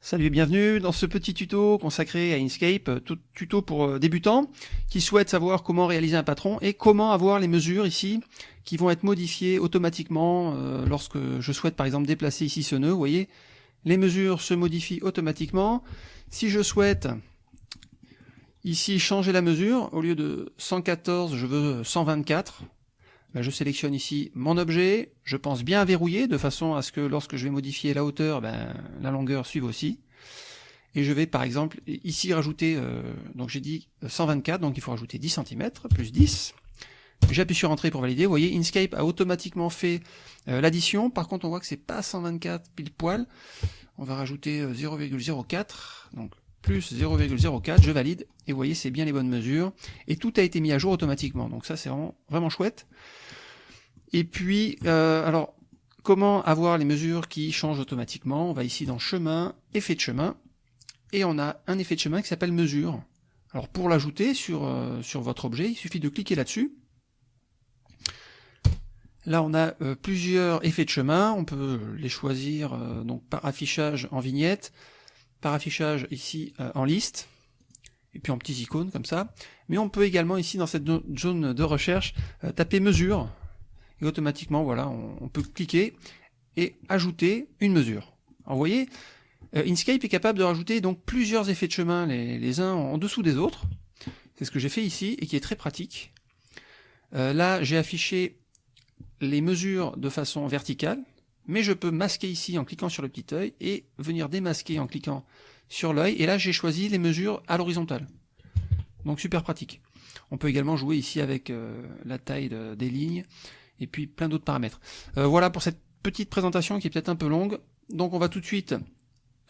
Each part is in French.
Salut et bienvenue dans ce petit tuto consacré à Inkscape, tuto pour euh, débutants qui souhaitent savoir comment réaliser un patron et comment avoir les mesures ici qui vont être modifiées automatiquement euh, lorsque je souhaite par exemple déplacer ici ce nœud, vous voyez, les mesures se modifient automatiquement. Si je souhaite ici changer la mesure, au lieu de 114 je veux 124, je sélectionne ici mon objet, je pense bien verrouiller de façon à ce que lorsque je vais modifier la hauteur, ben, la longueur suive aussi. Et je vais par exemple ici rajouter, euh, donc j'ai dit 124, donc il faut rajouter 10 cm, plus 10. J'appuie sur Entrée pour valider. Vous voyez, Inkscape a automatiquement fait euh, l'addition. Par contre, on voit que c'est pas 124 pile poil. On va rajouter 0,04, euh, donc plus 0,04, je valide, et vous voyez, c'est bien les bonnes mesures, et tout a été mis à jour automatiquement, donc ça c'est vraiment, chouette. Et puis, euh, alors, comment avoir les mesures qui changent automatiquement? On va ici dans chemin, effet de chemin, et on a un effet de chemin qui s'appelle mesure. Alors pour l'ajouter sur, euh, votre objet, il suffit de cliquer là-dessus. Là on a euh, plusieurs effets de chemin, on peut les choisir donc par affichage en vignette, par affichage ici en liste, et puis en petits icônes comme ça. Mais on peut également ici dans cette zone de recherche taper mesure, et automatiquement, voilà, on, peut cliquer et ajouter une mesure. Alors vous voyez, euh, Inkscape est capable de rajouter donc plusieurs effets de chemin, les, uns en dessous des autres. C'est ce que j'ai fait ici et qui est très pratique. Euh, là, j'ai affiché les mesures de façon verticale, mais je peux masquer ici en cliquant sur le petit œil et venir démasquer en cliquant sur l'œil. Et là, j'ai choisi les mesures à l'horizontale. Donc super pratique. On peut également jouer ici avec euh, la taille des lignes et puis plein d'autres paramètres. Euh, voilà pour cette petite présentation qui est peut-être un peu longue. Donc on va tout de suite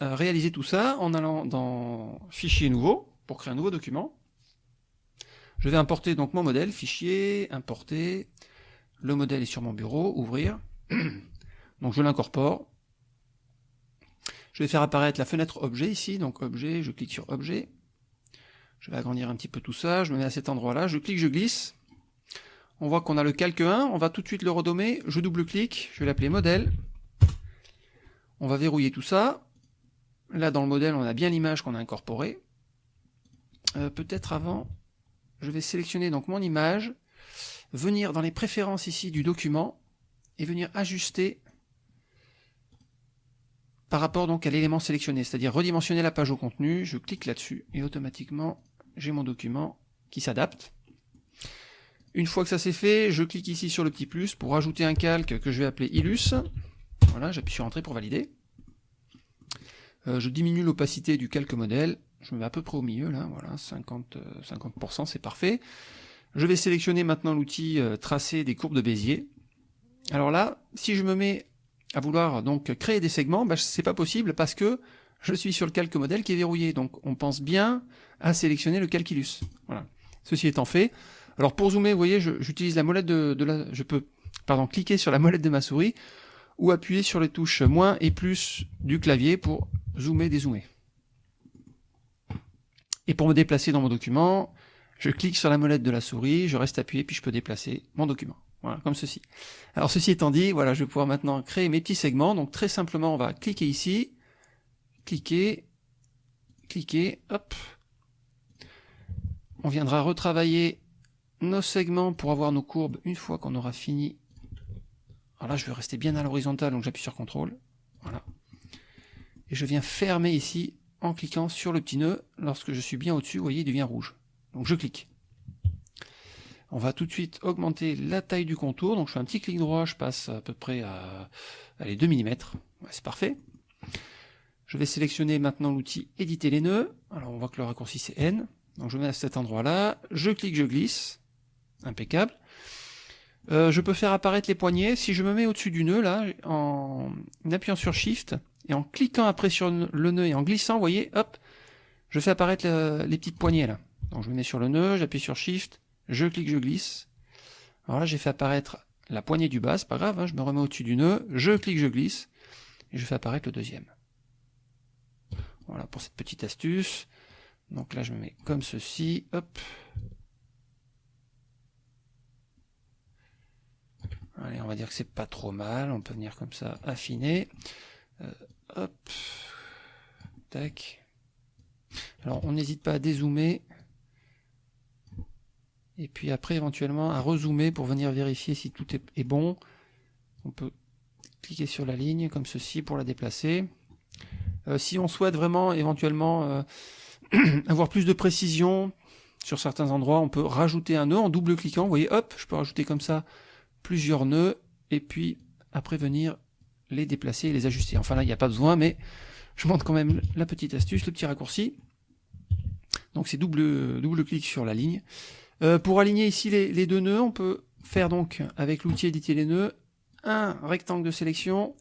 euh, réaliser tout ça en allant dans Fichier nouveau, pour créer un nouveau document. Je vais importer donc mon modèle, Fichier, Importer, le modèle est sur mon bureau, Ouvrir. donc je l'incorpore. Je vais faire apparaître la fenêtre Objet ici, donc Objet, je clique sur Objet. Je vais agrandir un petit peu tout ça, je me mets à cet endroit-là, je clique, je glisse, on voit qu'on a le calque 1, on va tout de suite le redommer, je double-clique, je vais l'appeler modèle. On va verrouiller tout ça. Là, dans le modèle, on a bien l'image qu'on a incorporée. Euh, peut-être avant, je vais sélectionner donc mon image, venir dans les préférences ici du document, et venir ajuster par rapport donc à l'élément sélectionné, c'est-à-dire redimensionner la page au contenu, je clique là-dessus, et automatiquement, j'ai mon document qui s'adapte. Une fois que ça c'est fait, je clique ici sur le petit plus pour ajouter un calque que je vais appeler Illus. Voilà, j'appuie sur Entrée pour valider. Euh, je diminue l'opacité du calque modèle. Je me mets à peu près au milieu, là, voilà, 50%, 50% c'est parfait. Je vais sélectionner maintenant l'outil euh, tracer des courbes de Bézier. Alors là, si je me mets à vouloir donc créer des segments, bah, c'est pas possible parce que je suis sur le calque modèle qui est verrouillé. Donc on pense bien à sélectionner le calculus. Voilà. Ceci étant fait, alors pour zoomer, vous voyez, j'utilise la molette de, la... Je peux pardon, cliquer sur la molette de ma souris ou appuyer sur les touches moins et plus du clavier pour zoomer, dézoomer. Et pour me déplacer dans mon document, je clique sur la molette de la souris, je reste appuyé, puis je peux déplacer mon document. Voilà, comme ceci. Alors ceci étant dit, voilà, je vais pouvoir maintenant créer mes petits segments. Donc très simplement, on va cliquer ici, cliquer, cliquer, hop. On viendra retravailler nos segments pour avoir nos courbes une fois qu'on aura fini. Alors là, je vais rester bien à l'horizontale, donc j'appuie sur CTRL. Voilà. Et je viens fermer ici en cliquant sur le petit nœud. Lorsque je suis bien au-dessus, vous voyez, il devient rouge. Donc je clique. On va tout de suite augmenter la taille du contour. Donc je fais un petit clic droit, je passe à peu près à allez, 2 mm. c'est parfait. Je vais sélectionner maintenant l'outil éditer les nœuds. Alors on voit que le raccourci c'est N. Donc je mets à cet endroit-là, je clique, je glisse impeccable. Euh, je peux faire apparaître les poignets. Si je me mets au-dessus du nœud, là, en appuyant sur Shift, et en cliquant après sur le nœud et en glissant, vous voyez, hop, je fais apparaître les petites poignées là. Donc je me mets sur le nœud, j'appuie sur Shift, je clique, je glisse. Alors là, j'ai fait apparaître la poignée du bas, c'est pas grave, hein, je me remets au-dessus du nœud, je clique, je glisse, et je fais apparaître le deuxième. Voilà pour cette petite astuce. Donc là, je me mets comme ceci, hop, Allez, on va dire que c'est pas trop mal. On peut venir comme ça affiner. Euh, hop. Tac. Alors on n'hésite pas à dézoomer. Et puis après éventuellement à rezoomer pour venir vérifier si tout est, bon. On peut cliquer sur la ligne comme ceci pour la déplacer. Euh, si on souhaite vraiment éventuellement euh, avoir plus de précision sur certains endroits, on peut rajouter un nœud en double-cliquant. Vous voyez, hop, je peux rajouter comme ça plusieurs nœuds et puis après venir les déplacer et les ajuster. Enfin là, il n'y a pas besoin, mais je montre quand même la petite astuce, le petit raccourci. Donc c'est double, double clic sur la ligne. Euh, pour aligner ici les, deux nœuds, on peut faire donc avec l'outil éditer les nœuds un rectangle de sélection.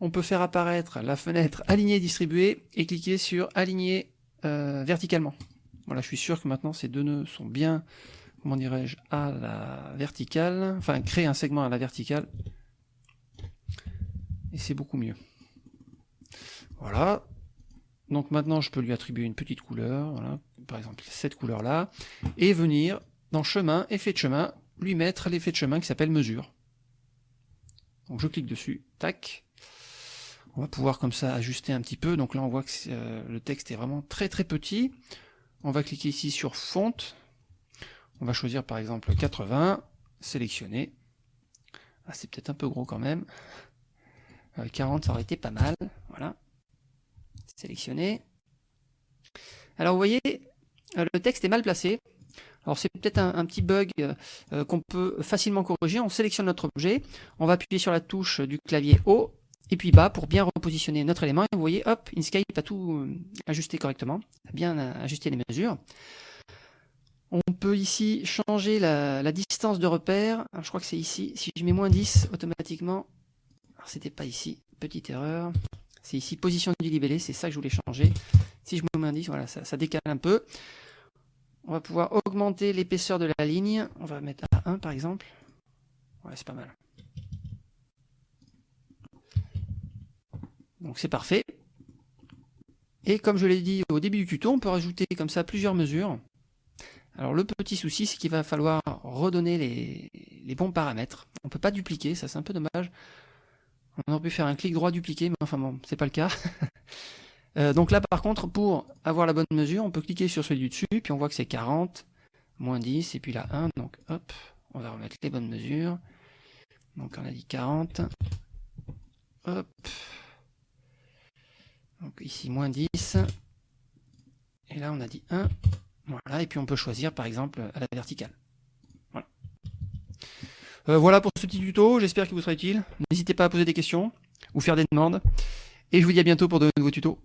On peut faire apparaître la fenêtre aligner et distribuer et cliquer sur aligner euh, verticalement. Voilà, je suis sûr que maintenant ces deux nœuds sont bien, comment dirais-je, à la verticale, enfin créer un segment à la verticale. Et c'est beaucoup mieux. Voilà. Donc maintenant je peux lui attribuer une petite couleur, voilà, par exemple cette couleur là, et venir dans chemin, effet de chemin, lui mettre l'effet de chemin qui s'appelle mesure. Donc je clique dessus, tac. On va pouvoir comme ça ajuster un petit peu. Donc là on voit que euh, le texte est vraiment très très petit. On va cliquer ici sur fonte. On va choisir par exemple 80, sélectionner. Ah, c'est peut-être un peu gros quand même. 40 euh, ça aurait été pas mal. Voilà. Sélectionner. Alors vous voyez, le texte est mal placé. Alors c'est peut-être un, petit bug euh, qu'on peut facilement corriger. On sélectionne notre objet, on va appuyer sur la touche du clavier haut et puis bas pour bien repositionner notre élément. Et vous voyez, hop, Inkscape a tout ajusté correctement, bien ajusté les mesures. On peut ici changer la, distance de repère. je crois que c'est ici. Si je mets moins 10, automatiquement, c'était pas ici, petite erreur. C'est ici, position du libellé, c'est ça que je voulais changer. Si je me mets 10, voilà, ça, décale un peu. On va pouvoir augmenter l'épaisseur de la ligne. On va mettre à 1 par exemple. Ouais, c'est pas mal. Donc c'est parfait. Et comme je l'ai dit au début du tuto, on peut rajouter comme ça plusieurs mesures. Alors le petit souci, c'est qu'il va falloir redonner les, bons paramètres. On ne peut pas dupliquer, ça c'est un peu dommage. On aurait pu faire un clic droit dupliquer, mais enfin bon, c'est pas le cas. Euh, donc là par contre, pour avoir la bonne mesure, on peut cliquer sur celui du dessus, puis on voit que c'est 40, moins 10, et puis là 1, donc hop, on va remettre les bonnes mesures. Donc on a dit 40, hop, donc ici moins 10, et là on a dit 1, voilà, et puis on peut choisir par exemple à la verticale. Euh, voilà pour ce petit tuto, j'espère qu'il vous sera utile. N'hésitez pas à poser des questions ou faire des demandes. Et je vous dis à bientôt pour de nouveaux tutos.